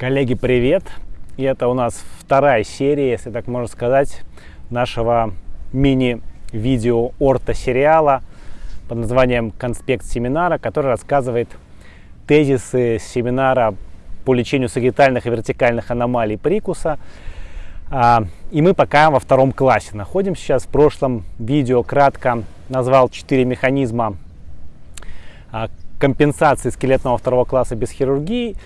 Коллеги, привет! И это у нас вторая серия, если так можно сказать, нашего мини-видео орто-сериала под названием «Конспект семинара», который рассказывает тезисы семинара по лечению сагитальных и вертикальных аномалий прикуса. А, и мы пока во втором классе находимся сейчас. В прошлом видео кратко назвал четыре механизма а, компенсации скелетного второго класса без хирургии.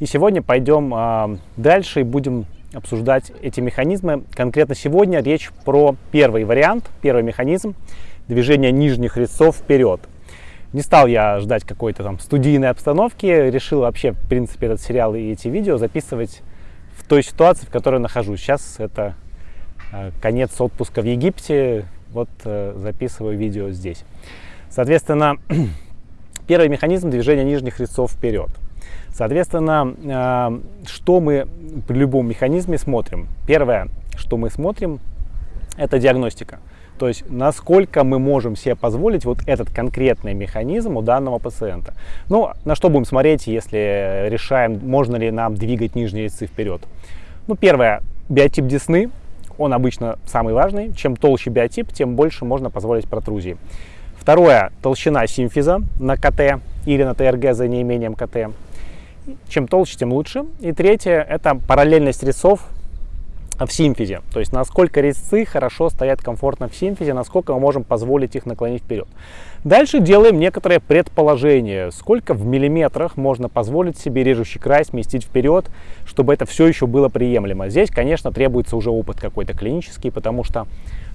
И сегодня пойдем э, дальше и будем обсуждать эти механизмы. Конкретно сегодня речь про первый вариант, первый механизм движения нижних резцов вперед. Не стал я ждать какой-то там студийной обстановки, решил вообще, в принципе, этот сериал и эти видео записывать в той ситуации, в которой нахожусь. Сейчас это э, конец отпуска в Египте, вот э, записываю видео здесь. Соответственно, первый механизм движения нижних резцов вперед – Соответственно, э, что мы при любом механизме смотрим? Первое, что мы смотрим, это диагностика. То есть, насколько мы можем себе позволить вот этот конкретный механизм у данного пациента. Ну, на что будем смотреть, если решаем, можно ли нам двигать нижние резцы вперед. Ну, первое, биотип десны, он обычно самый важный. Чем толще биотип, тем больше можно позволить протрузии. Второе, толщина симфиза на КТ или на ТРГ за неимением КТ. Чем толще, тем лучше. И третье – это параллельность резцов в симфизе. То есть насколько резцы хорошо стоят комфортно в симфизе, насколько мы можем позволить их наклонить вперед. Дальше делаем некоторые предположения, сколько в миллиметрах можно позволить себе режущий край сместить вперед, чтобы это все еще было приемлемо. Здесь, конечно, требуется уже опыт какой-то клинический, потому что,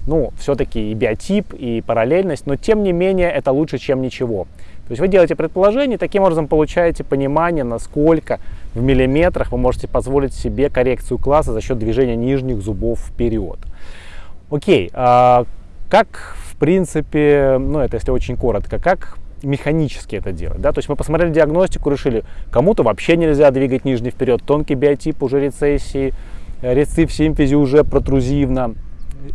ну, все-таки и биотип, и параллельность, но тем не менее это лучше, чем ничего. То есть вы делаете предположение, таким образом получаете понимание, насколько в миллиметрах вы можете позволить себе коррекцию класса за счет движения нижних зубов вперед. Окей, а как в принципе, ну это если очень коротко, как механически это делать. Да? То есть мы посмотрели диагностику, решили, кому-то вообще нельзя двигать нижний вперед, тонкий биотип уже рецессии, рецепт симфизи уже протрузивно,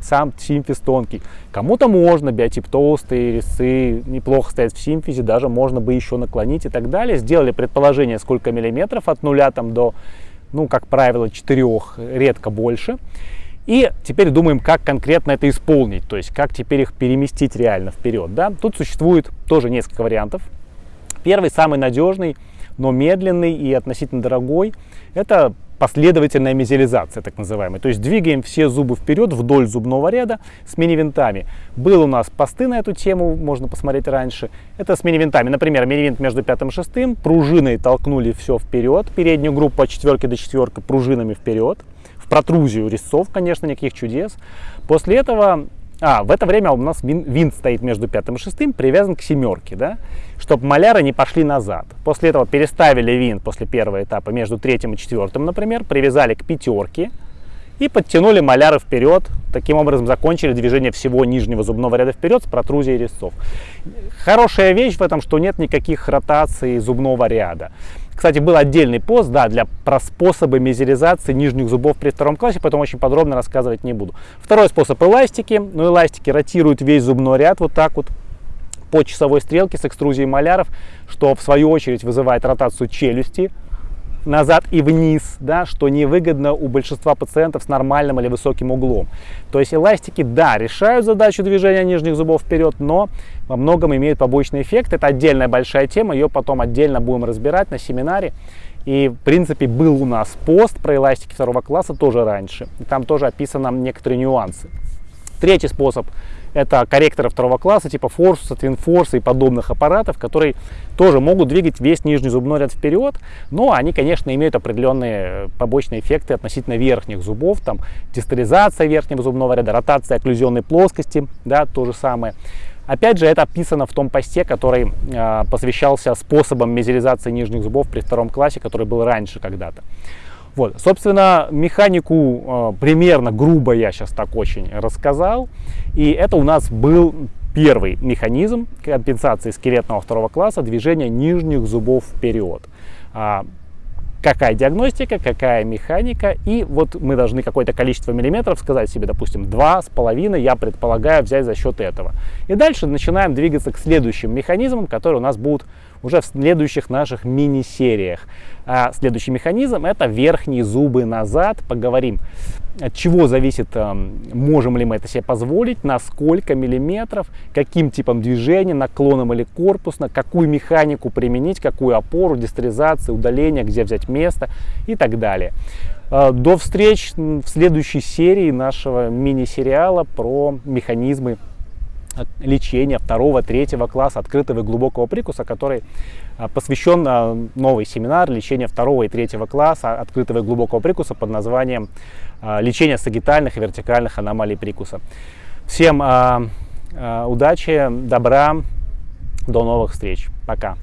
сам симфиз тонкий. Кому-то можно, биотип толстый, резцы неплохо стоят в симфизе, даже можно бы еще наклонить и так далее. Сделали предположение, сколько миллиметров от нуля там до, ну, как правило, 4, редко больше. И теперь думаем, как конкретно это исполнить, то есть как теперь их переместить реально вперед. Да? Тут существует тоже несколько вариантов. Первый, самый надежный, но медленный и относительно дорогой, это последовательная мезиализация, так называемая. То есть двигаем все зубы вперед вдоль зубного ряда с мини-винтами. Был у нас посты на эту тему, можно посмотреть раньше. Это с мини-винтами. Например, мини-винт между пятым и шестым. Пружиной толкнули все вперед. Переднюю группу от четверки до четверки пружинами вперед. В протрузию резцов, конечно, никаких чудес. После этого а, в это время у нас винт стоит между пятым и шестым, привязан к семерке, да, чтобы маляры не пошли назад. После этого переставили винт после первого этапа между третьим и четвертым, например, привязали к пятерке и подтянули маляры вперед. Таким образом закончили движение всего нижнего зубного ряда вперед с протрузией резцов. Хорошая вещь в этом, что нет никаких ротаций зубного ряда. Кстати, был отдельный пост да, для про способы мезеризации нижних зубов при втором классе, поэтому очень подробно рассказывать не буду. Второй способ эластики. Ну, эластики ротируют весь зубной ряд вот так вот по часовой стрелке с экструзией маляров, что в свою очередь вызывает ротацию челюсти назад и вниз, да, что невыгодно у большинства пациентов с нормальным или высоким углом. То есть эластики, да, решают задачу движения нижних зубов вперед, но во многом имеют побочный эффект. Это отдельная большая тема, ее потом отдельно будем разбирать на семинаре. И, в принципе, был у нас пост про эластики второго класса тоже раньше. там тоже описаны некоторые нюансы. Третий способ это корректоры второго класса, типа Форсуса, Твинфорса и подобных аппаратов, которые тоже могут двигать весь нижний зубной ряд вперед, но они, конечно, имеют определенные побочные эффекты относительно верхних зубов, там дистализация верхнего зубного ряда, ротация окклюзионной плоскости, да, то же самое. Опять же, это описано в том посте, который э, посвящался способам мезилизации нижних зубов при втором классе, который был раньше когда-то. Вот, собственно, механику э, примерно грубо я сейчас так очень рассказал. И это у нас был первый механизм компенсации скелетного второго класса движения нижних зубов вперед. А, какая диагностика, какая механика, и вот мы должны какое-то количество миллиметров сказать себе, допустим, два с половиной, я предполагаю взять за счет этого. И дальше начинаем двигаться к следующим механизмам, которые у нас будут уже в следующих наших мини-сериях. А следующий механизм это верхние зубы назад. Поговорим, от чего зависит, можем ли мы это себе позволить, на сколько миллиметров, каким типом движения, наклоном или корпусно, какую механику применить, какую опору, дистеризацию, удаление, где взять место и так далее. А, до встреч в следующей серии нашего мини-сериала про механизмы лечения второго, третьего класса открытого и глубокого прикуса, который а, посвящен а, новый семинар лечения второго и третьего класса открытого и глубокого прикуса под названием лечение сагитальных и вертикальных аномалий прикуса. Всем удачи, добра, до новых встреч. Пока.